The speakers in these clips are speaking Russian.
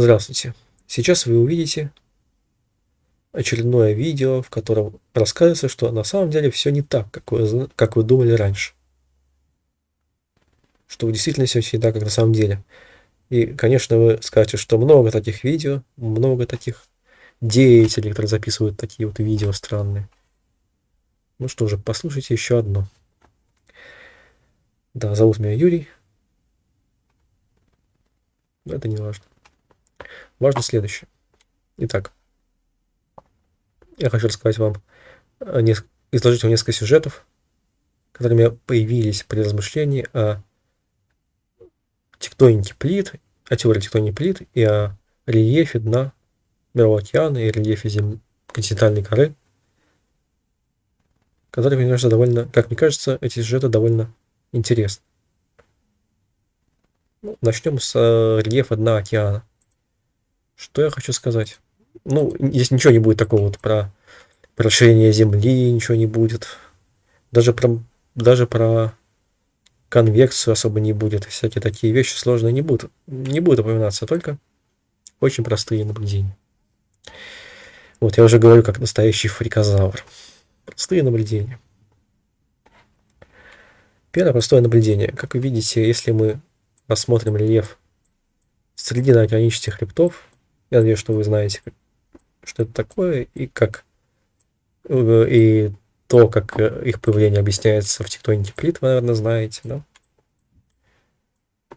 Здравствуйте! Сейчас вы увидите очередное видео, в котором рассказывается, что на самом деле все не так, как вы, как вы думали раньше. Что в действительности все не так, как на самом деле. И, конечно, вы скажете, что много таких видео, много таких деятелей, которые записывают такие вот видео странные. Ну что же, послушайте еще одно. Да, зовут меня Юрий. Но это не важно. Важно следующее. Итак, я хочу рассказать вам, изложить вам несколько сюжетов, которые у меня появились при размышлении о тектонике плит, о теории тектоники плит и о рельефе дна Мирового океана и рельефе зем... континентальной коры, которые, мне кажется, довольно, как мне кажется, эти сюжеты довольно интересны. Ну, начнем с э, рельефа дна океана. Что я хочу сказать? Ну, здесь ничего не будет такого вот про, расширение Земли, ничего не будет. Даже про, даже про конвекцию особо не будет. Всякие такие вещи сложные не будут. Не будут упоминаться, только очень простые наблюдения. Вот, я уже говорю, как настоящий фрикозавр. Простые наблюдения. Первое простое наблюдение. Как вы видите, если мы рассмотрим рельеф срединно-океанических хребтов, я надеюсь, что вы знаете, что это такое и как э, и то, как э, их появление объясняется в тектонике плит, вы, наверное, знаете, да?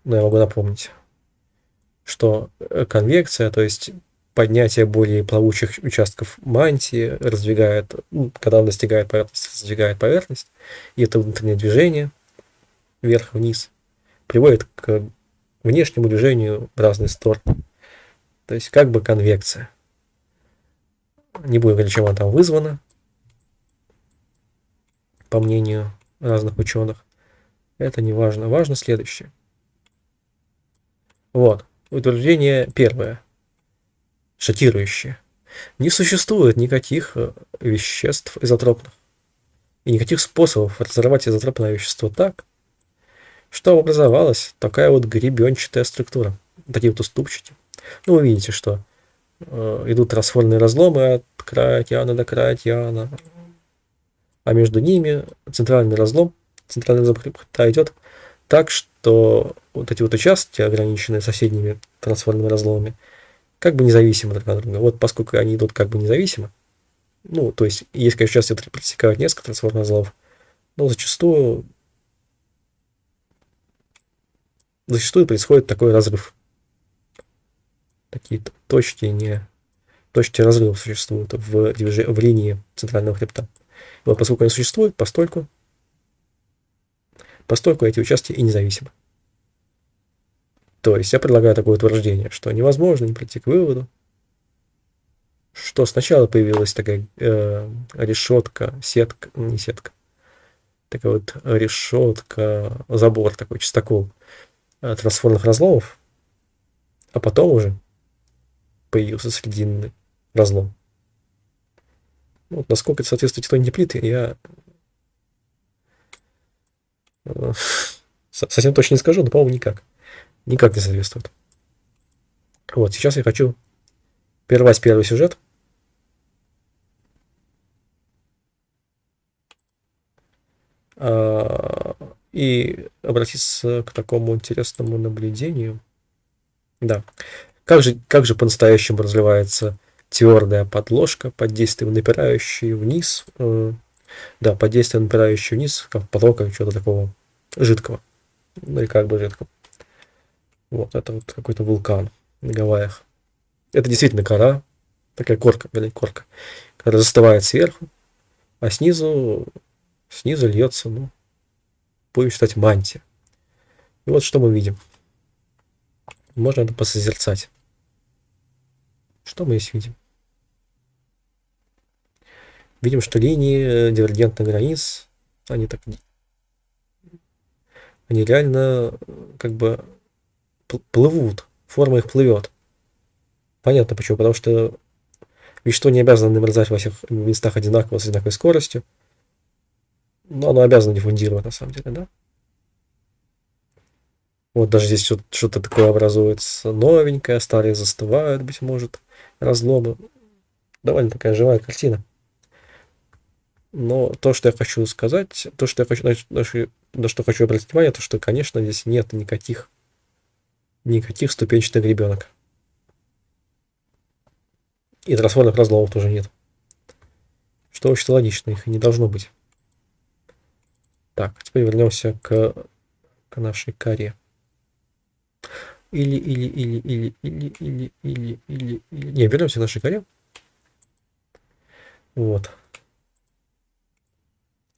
Но я могу напомнить, что э, конвекция, то есть поднятие более плавучих участков мантии раздвигает, ну, когда он достигает поверхности, раздвигает поверхность, и это внутреннее движение вверх-вниз приводит к внешнему движению в разные стороны. То есть как бы конвекция. Не будем говорить, чем она там вызвана, по мнению разных ученых. Это не важно. Важно следующее. Вот. Утверждение первое. Шокирующее. Не существует никаких э, веществ изотропных и никаких способов разорвать изотропное вещество так, что образовалась такая вот гребенчатая структура. Такие вот уступчики. Ну, вы видите, что э, идут расфорные разломы от края океана до края океана, а между ними центральный разлом, центральный разлом хребта идет так, что вот эти вот участки, ограниченные соседними трансформными разломами, как бы независимо друг от друга. Вот поскольку они идут как бы независимо, ну, то есть есть, конечно, участки, которые пересекают несколько трансформных разломов, но зачастую зачастую происходит такой разрыв такие точки не точки разрыва существуют в, в линии центрального хребта. Вот поскольку они существуют, постольку, постольку эти участки и независимы. То есть я предлагаю такое утверждение, что невозможно не прийти к выводу, что сначала появилась такая э, решетка, сетка, не сетка, такая вот решетка, забор такой, чистокол э, трансформных разломов, а потом уже появился срединный разлом. Вот насколько это соответствует тектонике плиты, я э, совсем точно не скажу, но, по-моему, никак. Никак не соответствует. Вот, сейчас я хочу прервать первый сюжет. А, и обратиться к такому интересному наблюдению. Да. Как же, как же по-настоящему разливается твердая подложка под действием напирающей вниз, э, да, под действием напирающей вниз, как потока чего-то такого жидкого, ну и как бы жидкого. Вот, это вот какой-то вулкан на Гавайях. Это действительно кора, такая корка, блин, корка, которая застывает сверху, а снизу, снизу льется, ну, будем считать, мантия. И вот что мы видим. Можно это посозерцать. Что мы здесь видим? Видим, что линии э, дивергентных границ, они так, они реально как бы плывут, форма их плывет. Понятно почему, потому что вещество не обязано намерзать во всех местах одинаково с одинаковой скоростью, но оно обязано диффундировать на самом деле, да? Вот даже здесь что-то такое образуется новенькое, старые застывают, быть может, разломы. Довольно такая живая картина. Но то, что я хочу сказать, то, что я хочу, на, что хочу обратить внимание, то, что, конечно, здесь нет никаких, никаких ступенчатых гребенок. И трансформных разломов тоже нет. Что очень логично, их не должно быть. Так, теперь вернемся к, к нашей коре. Или, или, или, или, или, или, или, или, или. Не, вернемся к нашей коре. Вот.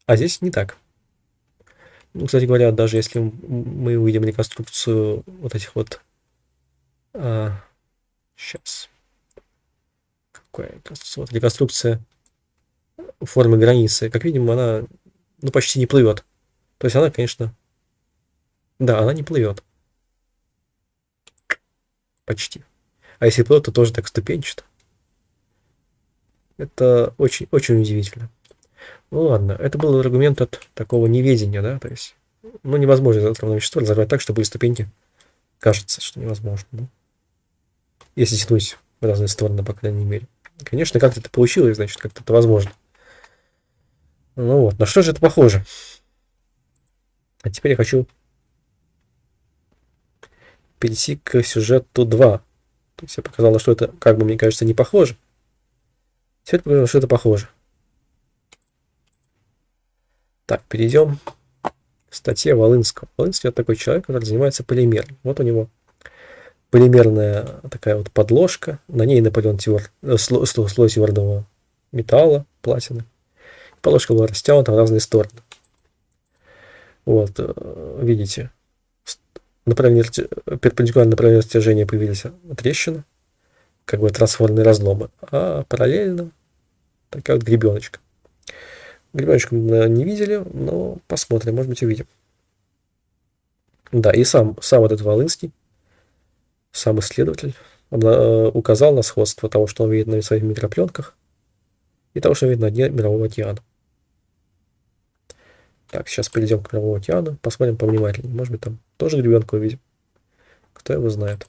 А здесь не так. Ну, кстати говоря, даже если мы увидим реконструкцию вот этих вот... А, сейчас. Какая реконструкция? Вот реконструкция формы границы. Как видим, она ну, почти не плывет. То есть она, конечно... Да, она не плывет. Почти. А если плывет, то тоже так ступенчато. Это очень, очень удивительно. Ну ладно, это был аргумент от такого неведения, да, то есть, ну, невозможно изотропное вещество разорвать так, чтобы ступеньки кажется, что невозможно, да? если тянуть в разные стороны, по крайней мере. Конечно, как-то это получилось, значит, как-то это возможно. Ну вот, на что же это похоже? А теперь я хочу перейти к сюжету 2. То есть я показал, что это, как бы мне кажется, не похоже. Теперь покажу, что это похоже. Так, перейдем к статье Волынского. Волынский это такой человек, который занимается полимером. Вот у него полимерная такая вот подложка. На ней наполен тверд, э, слой, слой твердого металла, платины. Подложка была растянута в разные стороны. Вот, э, видите, направление, перпендикулярно направлению растяжения появились трещины, как бы трансформные разломы, а параллельно такая вот гребеночка. Грибочку мы не видели, но посмотрим, может быть увидим. Да, и сам, сам этот Волынский, сам исследователь, э, указал на сходство того, что он видит на своих микропленках, и того, что он видит на дне Мирового океана. Так, сейчас перейдем к Мировому океану, посмотрим повнимательнее. Может быть, там тоже гребенку увидим. Кто его знает.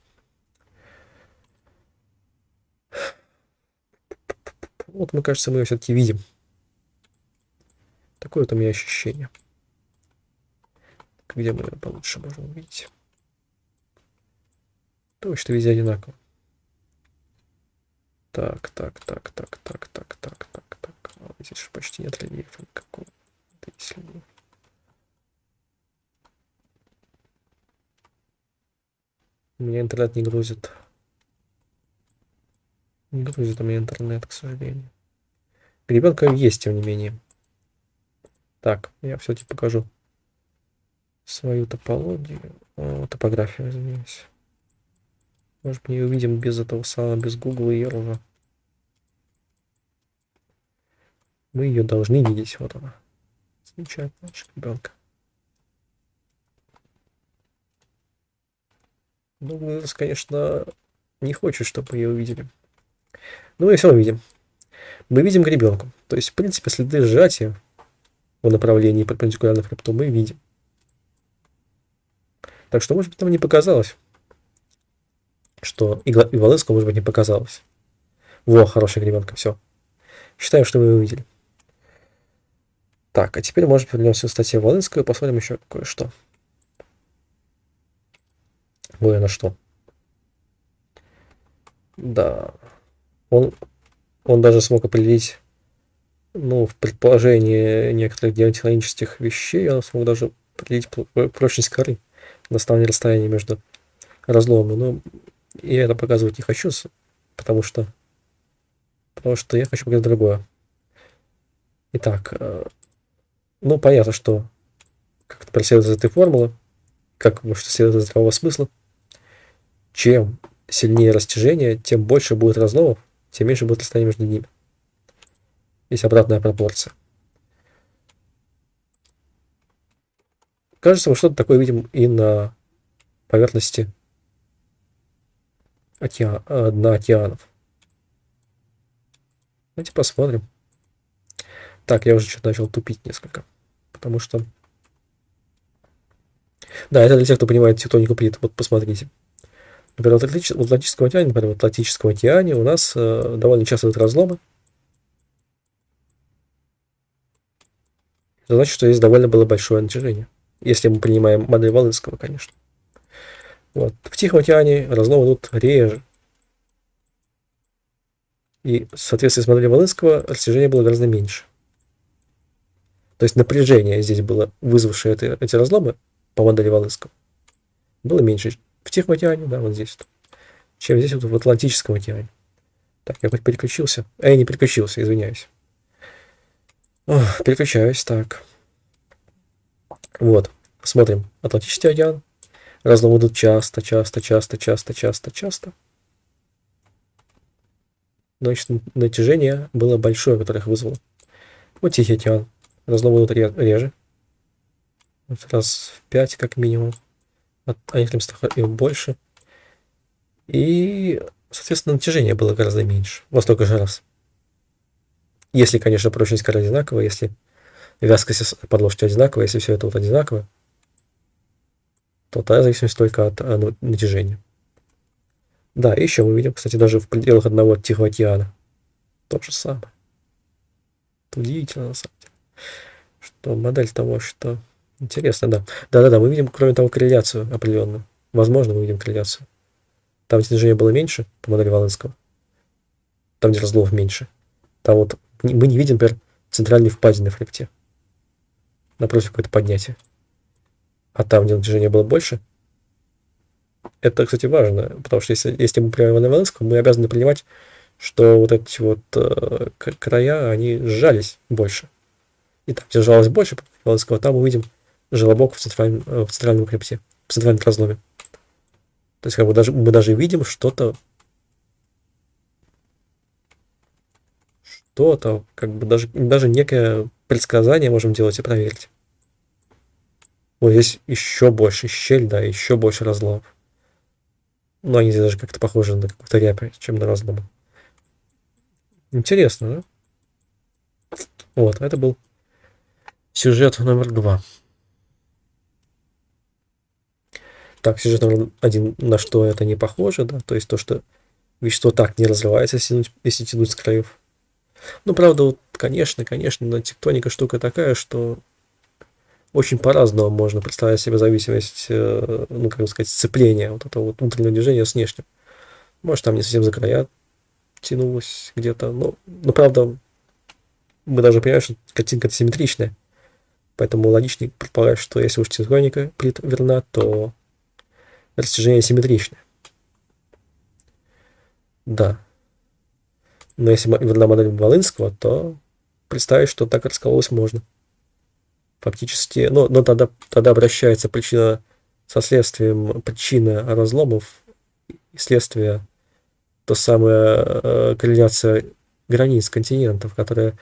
Вот, мне кажется, мы ее все-таки видим. Такое вот у меня ощущение. Где мы ее получше можем увидеть? Точно везде одинаково. Так, так, так, так, так, так, так, так, так. А здесь же почти нет рельефа никакого. Это есть рельеф. У меня интернет не грузит. Не грузит у меня интернет, к сожалению. Гребенка есть, тем не менее. Так, я все-таки покажу свою топологию, о, топографию, извиняюсь. Может, мы ее увидим без этого самого, без Google и Ерла. Мы ее должны видеть, вот она. Замечательно, ребенка. Ну, конечно, не хочет, чтобы ее увидели. Но мы все равно видим. Мы видим гребенку. То есть, в принципе, следы сжатия в направлении перпендикулярно хребту мы видим. Так что, может быть, нам не показалось, что и, и Волынскому, может быть, не показалось. Во, хорошая гребенка, все. Считаем, что мы увидели. Так, а теперь, может, вернемся к статье Волынского и посмотрим еще кое-что. Ой, на что. Да. Он, он даже смог определить ну, в предположении некоторых геотехнических вещей он смог даже определить прочность коры на основании расстояния между разломами. Но я это показывать не хочу, потому что потому что я хочу показать другое. Итак, э, ну, понятно, что как-то преследует из этой формулы, как может следовать из здравого смысла, чем сильнее растяжение, тем больше будет разломов, тем меньше будет расстояние между ними. Есть обратная пропорция. Кажется, мы что-то такое видим и на поверхности океан, э, дна океанов. Давайте посмотрим. Так, я уже что-то начал тупить несколько. Потому что Да, это для тех, кто понимает тектонику плит. Вот посмотрите. Например, в Атлантическом океане, например, в Атлантическом океане у нас э, довольно часто идут разломы. Это значит, что есть довольно было большое натяжение. Если мы принимаем модель Волынского, конечно. Вот. В Тихом океане разломы идут реже. И в соответствии с моделью Волынского растяжение было гораздо меньше. То есть напряжение здесь было, вызвавшее это, эти разломы по модели Волынского, было меньше в Тихом океане, да, вот здесь, чем здесь вот в Атлантическом океане. Так, я переключился. А не переключился, извиняюсь. Ох, переключаюсь, так. Вот, смотрим. Атлантический океан. Разломы часто, часто, часто, часто, часто, часто значит, натяжение было большое, которое их вызвало. Вот Тихий океан. Разломы реже. Раз в 5 как минимум. А некоторым местах и больше. И, соответственно, натяжение было гораздо меньше. Во столько же раз. Если, конечно, прочность коры одинаковая, если вязкость подложки одинаковая, если все это вот одинаково, то тогда зависимость только от а, ну, натяжения. Да, еще мы видим, кстати, даже в пределах одного Тихого океана. То же самое. Это удивительно, на самом деле. Что модель того, что... Интересно, да. Да-да-да, мы видим, кроме того, корреляцию определенную. Возможно, мы видим корреляцию. Там, где движение было меньше, по модели Волынского, там, где разлов меньше, там вот мы не видим, например, центральной впадины в хребте. Напротив, какое-то поднятие. А там, где движение было больше, это, кстати, важно, потому что если, если мы принимаем Ивана мы обязаны принимать, что вот эти вот э, края, они сжались больше. И там, где сжалось больше Волынского, там мы видим желобок в центральном, э, в центральном хребте, в центральном разломе. То есть как бы даже, мы даже видим что-то, что-то, как бы даже, даже некое предсказание можем делать и проверить. Вот здесь еще больше щель, да, еще больше разломов. Но они даже как-то похожи на какую-то рябь, чем на разлом. Интересно, да? Вот, это был сюжет номер два. Так, сюжет номер один, на что это не похоже, да, то есть то, что вещество так не разрывается, если тянуть, если тянуть с краев. Ну, правда, вот, конечно, конечно, тектоника штука такая, что очень по-разному можно представлять себе зависимость, э, ну, как сказать, сцепления вот этого вот внутреннего движения с внешним. Может, там не совсем за края тянулось где-то. Но, но правда, мы даже понимаем, что картинка симметричная. Поэтому логичнее предполагать, что если уж тектоника плит верна, то растяжение симметричное. Да. Но если верна модель Волынского, то представить, что так раскололось можно фактически, но, но тогда, тогда обращается причина со следствием, причина разломов и следствие, то самая э, корреляция границ континентов, которая,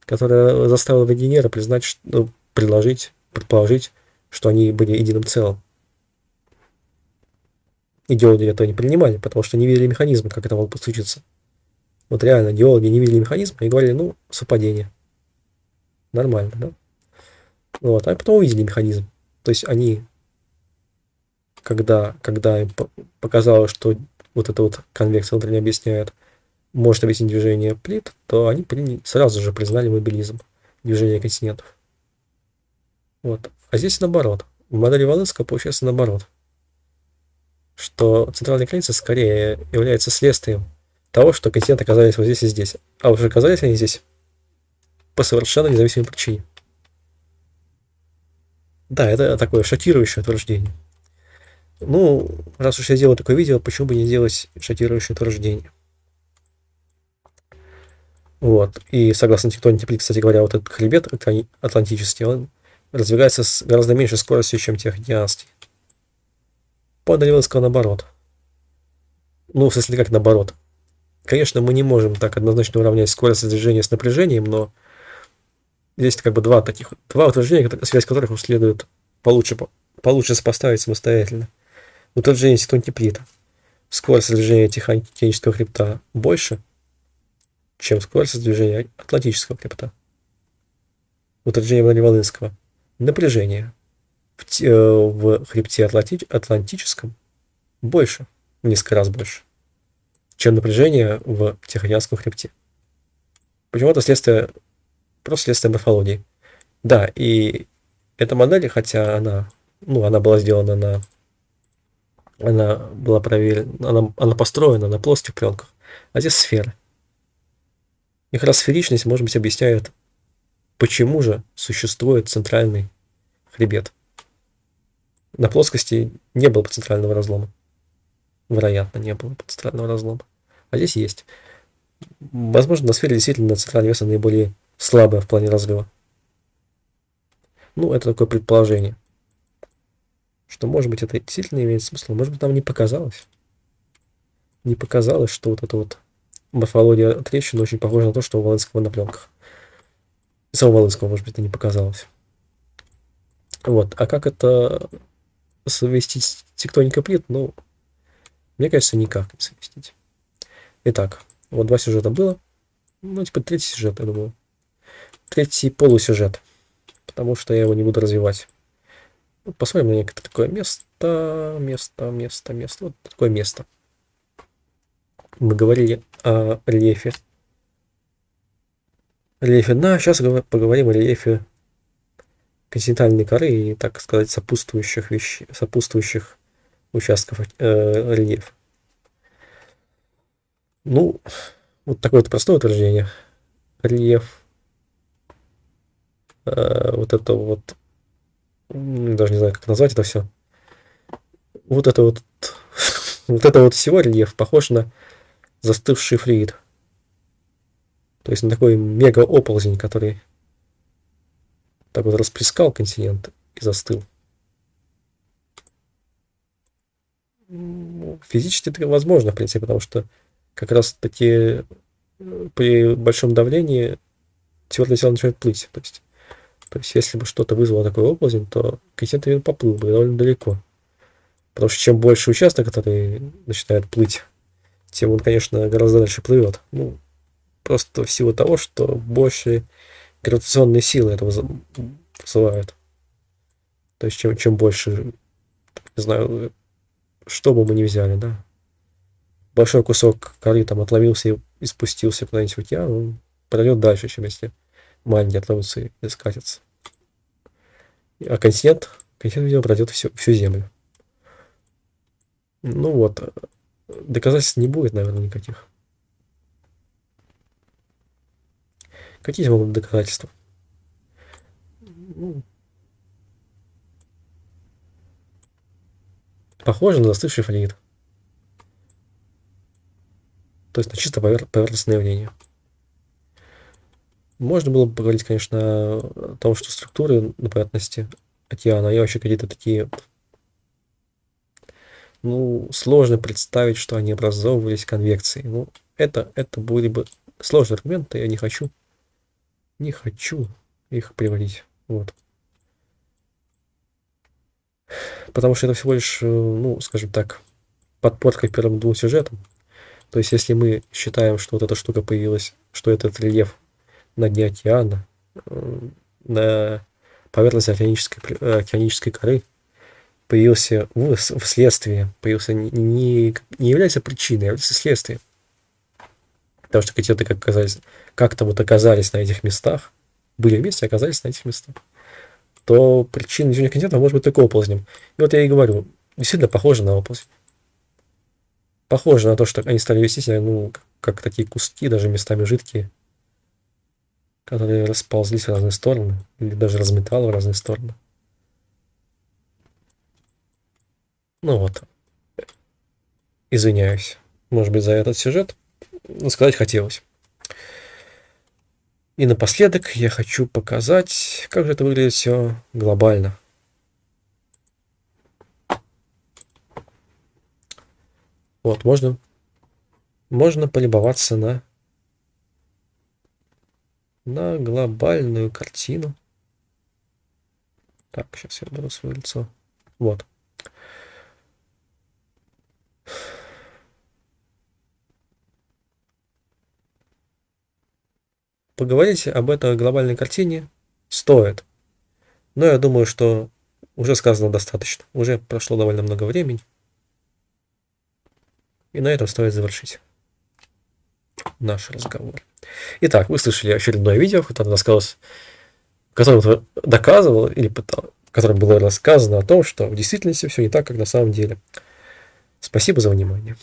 которая заставила Вагенера признать, ну, предложить, предположить, что они были единым целым. Идеологи это не принимали, потому что не видели механизма, как это могло случиться. Вот реально, геологи не видели механизма и говорили, ну, совпадение. Нормально, да? Вот, а потом увидели механизм. То есть они, когда, когда им показалось, что вот эта вот конвекция внутренне объясняет, может объяснить движение плит, то они приняли, сразу же признали мобилизм движения континентов. Вот. А здесь наоборот. В модели Волынского получается наоборот. Что центральная граница скорее является следствием того, что континенты оказались вот здесь и здесь. А уже оказались они здесь по совершенно независимой причине. Да, это такое шокирующее утверждение. Ну, раз уж я делаю такое видео, почему бы не сделать шокирующее утверждение? Вот. И согласно тектонике плит, кстати говоря, вот этот хребет атлантический, он развивается с гораздо меньшей скоростью, чем Тихоокеанский. По Даниловскому наоборот. Ну, в смысле, как наоборот. Конечно, мы не можем так однозначно уравнять скорость движения с напряжением, но Здесь как бы два таких, два утверждения, связь которых следует получше, получше сопоставить самостоятельно. Утверждение тектонтеплита. Скорость движения Тихоокеанского хребта больше, чем скорость движения Атлантического хребта. Утверждение Волынского. Напряжение в, э, в хребте Атланти Атлантическом больше, в несколько раз больше, чем напряжение в Тихоокеанском хребте. Почему это следствие, просто следствие морфологии. Да, и эта модель, хотя она, ну, она была сделана на, она была проверена, она, она построена на плоских пленках, а здесь сферы. Их расферичность, может быть, объясняет, почему же существует центральный хребет. На плоскости не было центрального разлома. Вероятно, не было центрального разлома. А здесь есть. Возможно, на сфере действительно центральное веса наиболее слабое в плане разрыва. Ну, это такое предположение. Что, может быть, это действительно имеет смысл. Может быть, нам не показалось. Не показалось, что вот эта вот морфология трещины очень похожа на то, что у Волынского на пленках. И самого Волынского, может быть, это не показалось. Вот. А как это совместить с тектоникой плит? Ну, мне кажется, никак не совместить. Итак, вот два сюжета было. Ну, типа третий сюжет, я думаю. Третий полусюжет. Потому что я его не буду развивать. Ну, посмотрим на некое такое место, место, место, место. Вот такое место. Мы говорили о рельефе. Рельефе. Да, сейчас поговорим о рельефе континентальной коры и, так сказать, сопутствующих вещей, сопутствующих участков э, рельефа. Ну, вот такое вот простое утверждение. Рельеф. Э, вот это вот. Даже не знаю, как назвать это все. Вот это вот. вот это вот всего рельеф похож на застывший флюид. То есть на такой мега-оползень, который так вот расплескал континент и застыл. Физически это возможно, в принципе, потому что как раз таки э, при большом давлении твердое тело начинает плыть. То есть, то есть если бы что-то вызвало такой оползень, то континент поплыл бы довольно далеко. Потому что чем больше участок, который начинает плыть, тем он, конечно, гораздо дальше плывет. Ну, просто в силу того, что больше гравитационные силы этого вызывают. То есть чем, чем больше, не знаю, что бы мы ни взяли, да, большой кусок коры там отломился и, и спустился куда-нибудь в океан, он пройдет дальше, чем если маленький отломится и скатится. А континент, континент, видимо, пройдет всю, всю Землю. Ну вот, доказательств не будет, наверное, никаких. Какие могут быть доказательства? Ну, похоже на застывший флюид. То есть на чисто повер поверхностное явление. Можно было бы поговорить, конечно, о том, что структуры на поверхности океана, и вообще какие-то такие... Ну, сложно представить, что они образовывались конвекцией. Ну, это, это были бы сложные аргументы, я не хочу не хочу их приводить. Вот. Потому что это всего лишь, э, ну, скажем так, подпорка к первым двум сюжетам. То есть, если мы считаем, что вот эта штука появилась, что этот рельеф на дне океана, э, на поверхности океанической, э, океанической коры появился вследствие, появился не, не, является причиной, а является следствием потому что котеты как оказались, как-то вот оказались на этих местах, были вместе, оказались на этих местах, то причина движения континента может быть только оползнем. И вот я и говорю, действительно похоже на оползнь. Похоже на то, что они стали вести себя, ну, как такие куски, даже местами жидкие, которые расползлись в разные стороны, или даже разметало в разные стороны. Ну вот. Извиняюсь, может быть, за этот сюжет сказать хотелось. И напоследок я хочу показать, как же это выглядит все глобально. Вот, можно, можно полюбоваться на, на глобальную картину. Так, сейчас я беру свое лицо. Вот. Поговорить об этой глобальной картине стоит. Но я думаю, что уже сказано достаточно. Уже прошло довольно много времени. И на этом стоит завершить наш разговор. Итак, вы слышали очередное видео, в котором в котором доказывал или пытал, в котором было рассказано о том, что в действительности все не так, как на самом деле. Спасибо за внимание.